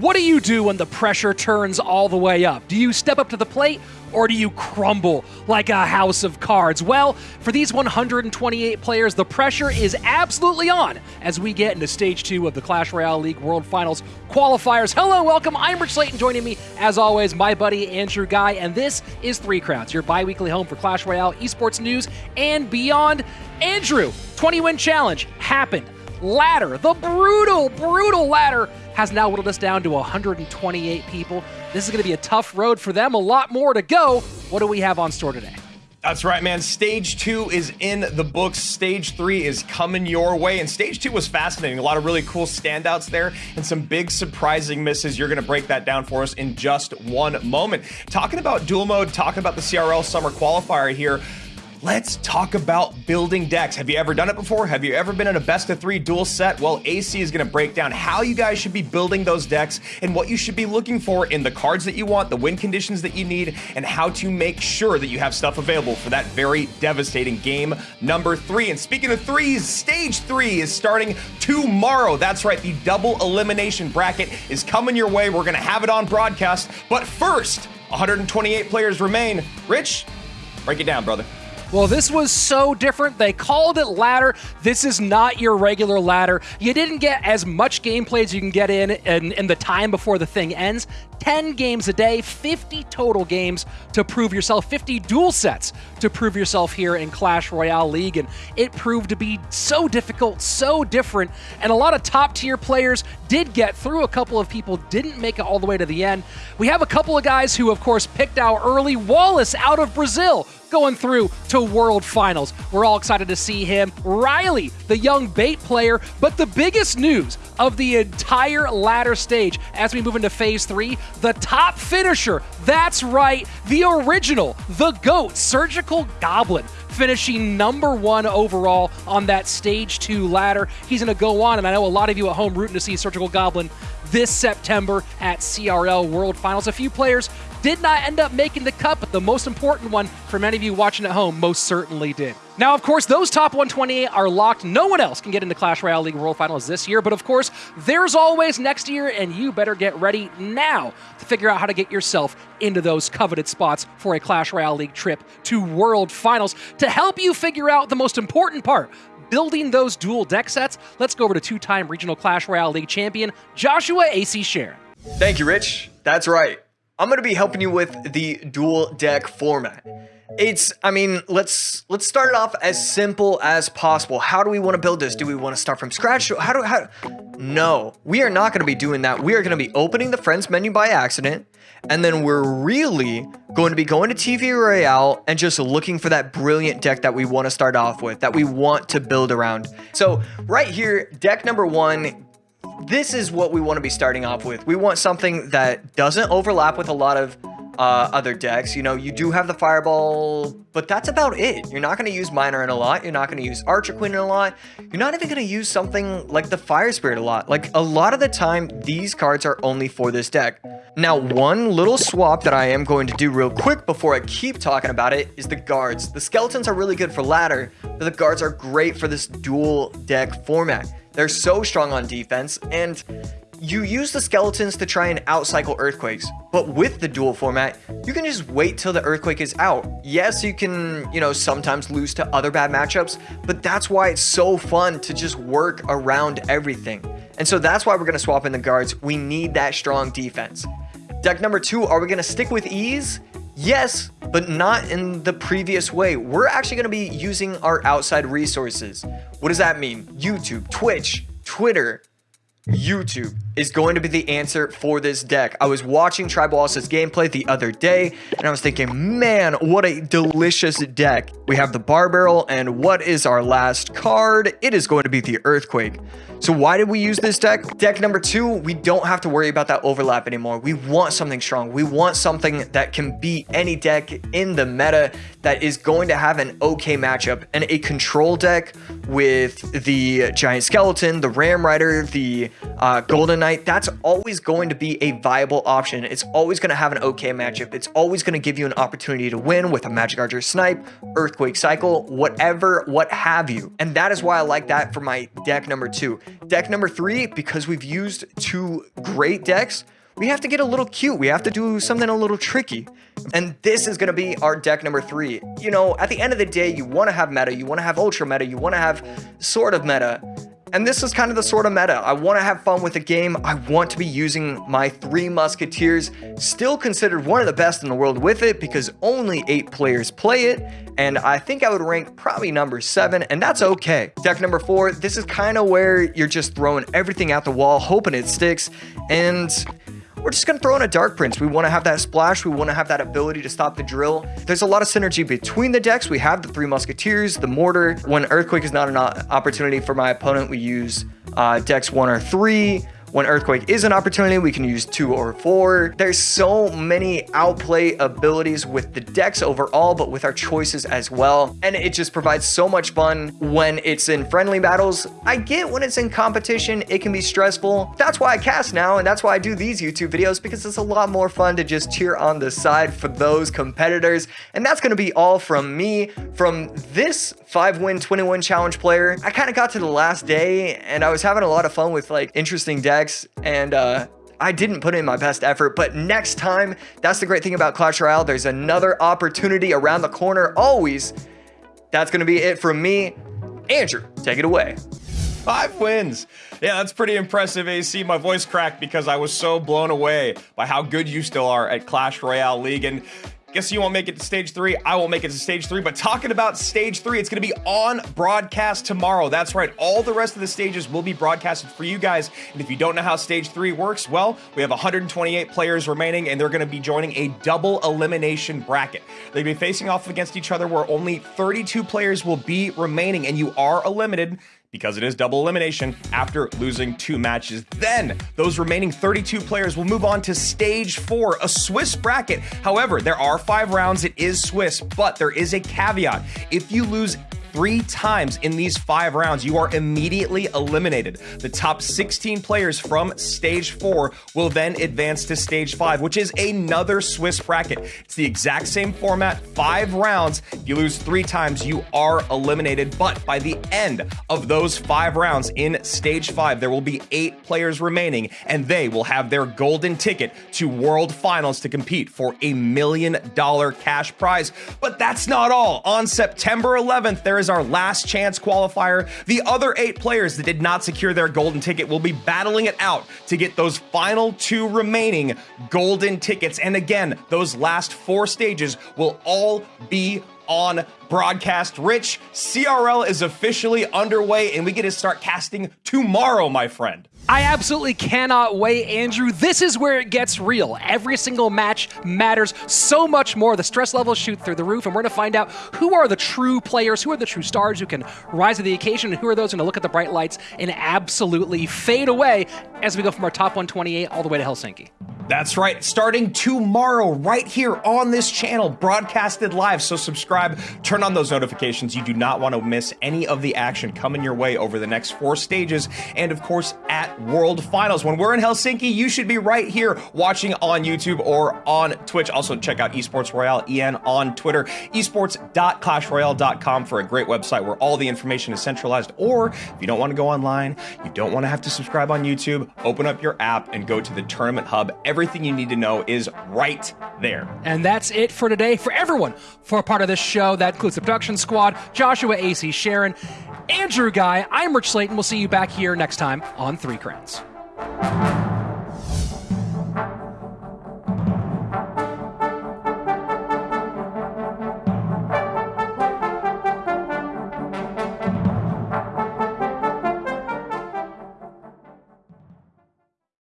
What do you do when the pressure turns all the way up? Do you step up to the plate or do you crumble like a house of cards? Well, for these 128 players, the pressure is absolutely on as we get into stage two of the Clash Royale League World Finals qualifiers. Hello, welcome. I'm Rich Slayton. Joining me, as always, my buddy Andrew Guy, and this is Three Crowns, your bi weekly home for Clash Royale esports news and beyond. Andrew, 20 win challenge happened. Ladder, the brutal, brutal ladder has now whittled us down to 128 people. This is going to be a tough road for them. A lot more to go. What do we have on store today? That's right, man. Stage two is in the books. Stage three is coming your way. And stage two was fascinating. A lot of really cool standouts there and some big surprising misses. You're going to break that down for us in just one moment. Talking about duel mode, talking about the CRL summer qualifier here. Let's talk about building decks. Have you ever done it before? Have you ever been in a best of three duel set? Well, AC is going to break down how you guys should be building those decks and what you should be looking for in the cards that you want, the win conditions that you need, and how to make sure that you have stuff available for that very devastating game number three. And speaking of threes, stage three is starting tomorrow. That's right, the double elimination bracket is coming your way. We're going to have it on broadcast. But first, 128 players remain. Rich, break it down, brother. Well, this was so different. They called it ladder. This is not your regular ladder. You didn't get as much gameplay as you can get in, in in the time before the thing ends. 10 games a day, 50 total games to prove yourself, 50 duel sets to prove yourself here in Clash Royale League. And it proved to be so difficult, so different. And a lot of top tier players did get through. A couple of people didn't make it all the way to the end. We have a couple of guys who, of course, picked out early. Wallace out of Brazil going through to World Finals. We're all excited to see him. Riley, the young bait player. But the biggest news of the entire ladder stage as we move into phase three the top finisher. That's right, the original, the GOAT, Surgical Goblin, finishing number one overall on that stage two ladder. He's going to go on, and I know a lot of you at home rooting to see Surgical Goblin this September at CRL World Finals. A few players did not end up making the cut, but the most important one for many of you watching at home most certainly did. Now, of course, those top 128 are locked. No one else can get into Clash Royale League World Finals this year, but of course, there's always next year, and you better get ready now to figure out how to get yourself into those coveted spots for a Clash Royale League trip to World Finals. To help you figure out the most important part, building those duel deck sets, let's go over to two-time regional Clash Royale League champion, Joshua AC Sharon. Thank you, Rich. That's right. I'm going to be helping you with the duel deck format. It's, I mean, let's let's start it off as simple as possible. How do we want to build this? Do we want to start from scratch? How do, how? No, we are not going to be doing that. We are going to be opening the friends menu by accident. And then we're really going to be going to TV Royale and just looking for that brilliant deck that we want to start off with, that we want to build around. So right here, deck number one, this is what we want to be starting off with. We want something that doesn't overlap with a lot of uh, other decks. You know, you do have the Fireball, but that's about it. You're not going to use Miner in a lot. You're not going to use Archer Queen in a lot. You're not even going to use something like the Fire Spirit a lot. Like, a lot of the time, these cards are only for this deck. Now, one little swap that I am going to do real quick before I keep talking about it is the guards. The skeletons are really good for ladder, but the guards are great for this duel deck format. They're so strong on defense, and you use the skeletons to try and outcycle earthquakes, but with the duel format, you can just wait till the earthquake is out. Yes, you can, you know, sometimes lose to other bad matchups, but that's why it's so fun to just work around everything. And so that's why we're going to swap in the guards. We need that strong defense. Deck number two, are we going to stick with ease? Yes, but not in the previous way. We're actually going to be using our outside resources. What does that mean? YouTube, Twitch, Twitter, YouTube is going to be the answer for this deck. I was watching Tribal Tribalist's gameplay the other day, and I was thinking, man, what a delicious deck. We have the Barb Barrel, and what is our last card? It is going to be the Earthquake. So why did we use this deck? Deck number two, we don't have to worry about that overlap anymore. We want something strong. We want something that can beat any deck in the meta that is going to have an okay matchup. And a control deck with the Giant Skeleton, the Ram Rider, the uh, Golden Knight, that's always going to be a viable option. It's always going to have an okay matchup. It's always going to give you an opportunity to win with a Magic Archer Snipe, Earthquake Cycle, whatever, what have you. And that is why I like that for my deck number two. Deck number three, because we've used two great decks, we have to get a little cute. We have to do something a little tricky. And this is going to be our deck number three. You know, at the end of the day, you want to have meta, you want to have ultra meta, you want to have sort of meta. And this is kind of the sort of meta. I want to have fun with the game. I want to be using my Three Musketeers, still considered one of the best in the world with it because only eight players play it. And I think I would rank probably number seven, and that's okay. Deck number four, this is kind of where you're just throwing everything at the wall, hoping it sticks. And we're just to throw in a Dark Prince. We want to have that splash. We want to have that ability to stop the drill. There's a lot of synergy between the decks. We have the Three Musketeers, the Mortar. When Earthquake is not an opportunity for my opponent, we use uh, decks one or three. When Earthquake is an opportunity, we can use two or four. There's so many outplay abilities with the decks overall, but with our choices as well. And it just provides so much fun when it's in friendly battles. I get when it's in competition, it can be stressful. That's why I cast now, and that's why I do these YouTube videos, because it's a lot more fun to just cheer on the side for those competitors. And that's gonna be all from me, from this 5-win 21 challenge player. I kind of got to the last day, and I was having a lot of fun with like interesting decks and uh, I didn't put in my best effort, but next time, that's the great thing about Clash Royale. There's another opportunity around the corner always. That's going to be it from me. Andrew, take it away. Five wins. Yeah, that's pretty impressive, AC. My voice cracked because I was so blown away by how good you still are at Clash Royale League. And Guess you won't make it to stage three. I won't make it to stage three. But talking about stage three, it's going to be on broadcast tomorrow. That's right. All the rest of the stages will be broadcasted for you guys. And if you don't know how stage three works, well, we have 128 players remaining, and they're going to be joining a double elimination bracket. They'll be facing off against each other where only 32 players will be remaining, and you are eliminated because it is double elimination after losing two matches. Then those remaining 32 players will move on to stage four, a Swiss bracket. However, there are five rounds. It is Swiss, but there is a caveat. If you lose three times in these five rounds, you are immediately eliminated. The top 16 players from stage four will then advance to stage five, which is another Swiss bracket. It's the exact same format, five rounds. If you lose three times, you are eliminated. But by the end of those five rounds in stage five, there will be eight players remaining, and they will have their golden ticket to World Finals to compete for a million dollar cash prize. But that's not all. On September 11th, there is our last chance qualifier. The other eight players that did not secure their golden ticket will be battling it out to get those final two remaining golden tickets. And again, those last four stages will all be on broadcast. Rich, CRL is officially underway and we get to start casting tomorrow, my friend. I absolutely cannot wait, Andrew. This is where it gets real. Every single match matters so much more. The stress levels shoot through the roof, and we're going to find out who are the true players, who are the true stars who can rise to the occasion, and who are those going to look at the bright lights and absolutely fade away as we go from our top 128 all the way to Helsinki. That's right. Starting tomorrow, right here on this channel, broadcasted live. So subscribe, turn on those notifications. You do not want to miss any of the action coming your way over the next four stages. And of course, at World Finals. When we're in Helsinki, you should be right here watching on YouTube or on Twitch. Also, check out Esports Royale EN on Twitter, esports.clashroyale.com for a great website where all the information is centralized. Or if you don't want to go online, you don't want to have to subscribe on YouTube, open up your app and go to the Tournament Hub. Every everything you need to know is right there. And that's it for today. For everyone for part of this show, that includes the production squad, Joshua, AC, Sharon, Andrew Guy, I'm Rich Slayton. We'll see you back here next time on Three Crowns.